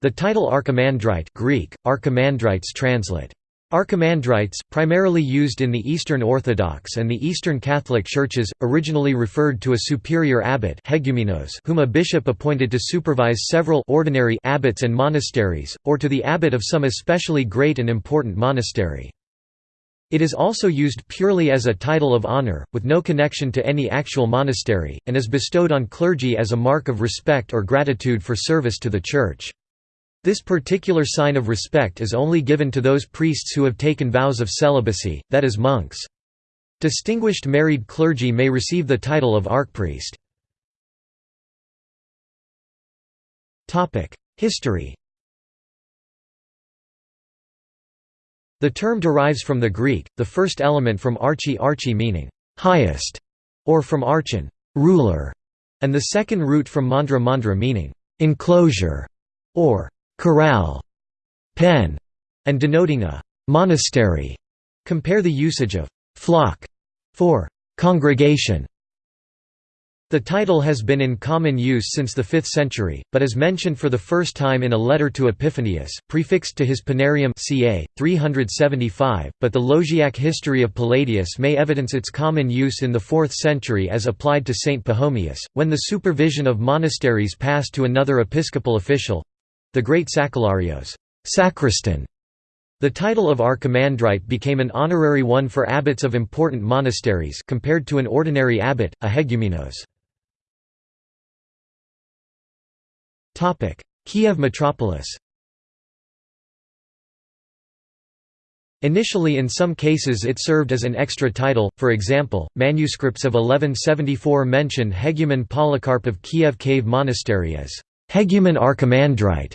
The title archimandrite Greek, archimandrites translate. Archimandrites, primarily used in the Eastern Orthodox and the Eastern Catholic Churches, originally referred to a superior abbot whom a bishop appointed to supervise several ordinary abbots and monasteries, or to the abbot of some especially great and important monastery. It is also used purely as a title of honor, with no connection to any actual monastery, and is bestowed on clergy as a mark of respect or gratitude for service to the Church. This particular sign of respect is only given to those priests who have taken vows of celibacy, that is monks. Distinguished married clergy may receive the title of archpriest. History The term derives from the Greek, the first element from archi archi meaning highest, or from archon ruler, and the second root from mandra mandra meaning enclosure, or corral, pen, and denoting a monastery. Compare the usage of flock for congregation. The title has been in common use since the 5th century, but is mentioned for the first time in a letter to Epiphanius, prefixed to his Panarium ca. 375, but the Lausiac history of Palladius may evidence its common use in the 4th century as applied to Saint Pachomius, when the supervision of monasteries passed to another episcopal official, the great Sacellarios sacristan". The title of archimandrite became an honorary one for abbots of important monasteries compared to an ordinary abbot, a hegumenos. Kiev metropolis Initially in some cases it served as an extra title, for example, manuscripts of 1174 mention Hegumen Polycarp of Kiev Cave Monastery as Hegumen Archimandrite.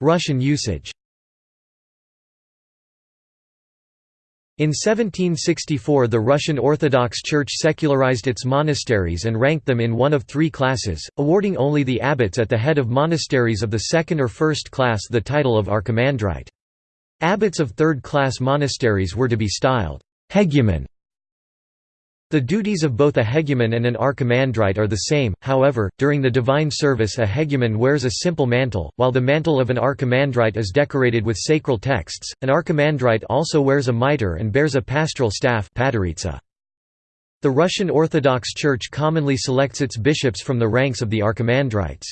Russian usage In 1764 the Russian Orthodox Church secularized its monasteries and ranked them in one of three classes, awarding only the abbots at the head of monasteries of the second or first class the title of archimandrite. Abbots of third-class monasteries were to be styled hegumen the duties of both a hegumen and an archimandrite are the same, however, during the divine service a hegumen wears a simple mantle, while the mantle of an archimandrite is decorated with sacral texts. An archimandrite also wears a mitre and bears a pastoral staff The Russian Orthodox Church commonly selects its bishops from the ranks of the archimandrites.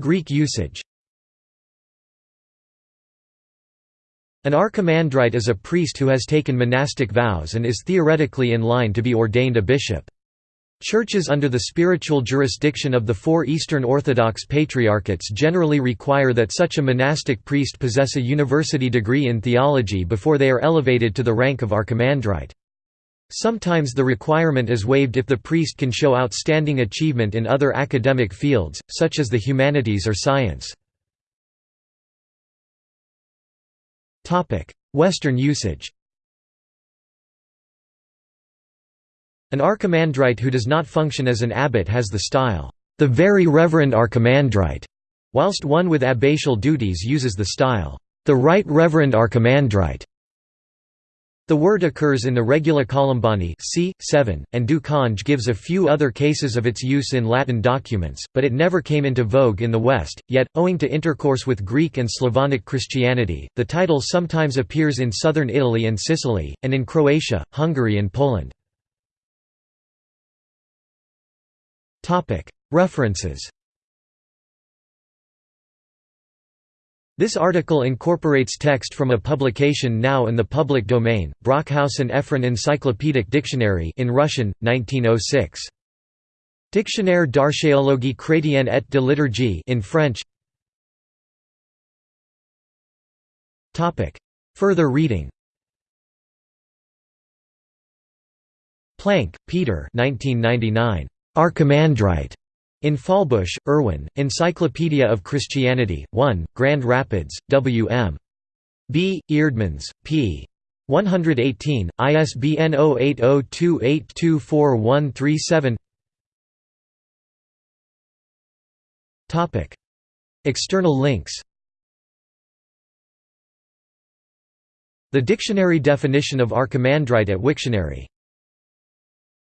Greek usage An archimandrite is a priest who has taken monastic vows and is theoretically in line to be ordained a bishop. Churches under the spiritual jurisdiction of the four Eastern Orthodox Patriarchates generally require that such a monastic priest possess a university degree in theology before they are elevated to the rank of archimandrite. Sometimes the requirement is waived if the priest can show outstanding achievement in other academic fields, such as the humanities or science. Western usage An archimandrite who does not function as an abbot has the style, "...the Very Reverend Archimandrite", whilst one with abbatial duties uses the style, "...the Right Reverend Archimandrite". The word occurs in the Regula Columbani c. 7, and Du Cange gives a few other cases of its use in Latin documents, but it never came into vogue in the West, yet, owing to intercourse with Greek and Slavonic Christianity, the title sometimes appears in southern Italy and Sicily, and in Croatia, Hungary and Poland. References This article incorporates text from a publication now in the public domain, Brockhaus and Efron Encyclopedic Dictionary in Russian, 1906. Dictionnaire d'archéologie chrétienne et de liturgie in French. Topic. Further reading. Plank, Peter. 1999. Archimandrite. In Fahlbusch, Erwin, Encyclopedia of Christianity, 1, Grand Rapids, W. M. B. Eerdmans, p. 118, ISBN 0802824137 External links The dictionary definition of Archimandrite at Wiktionary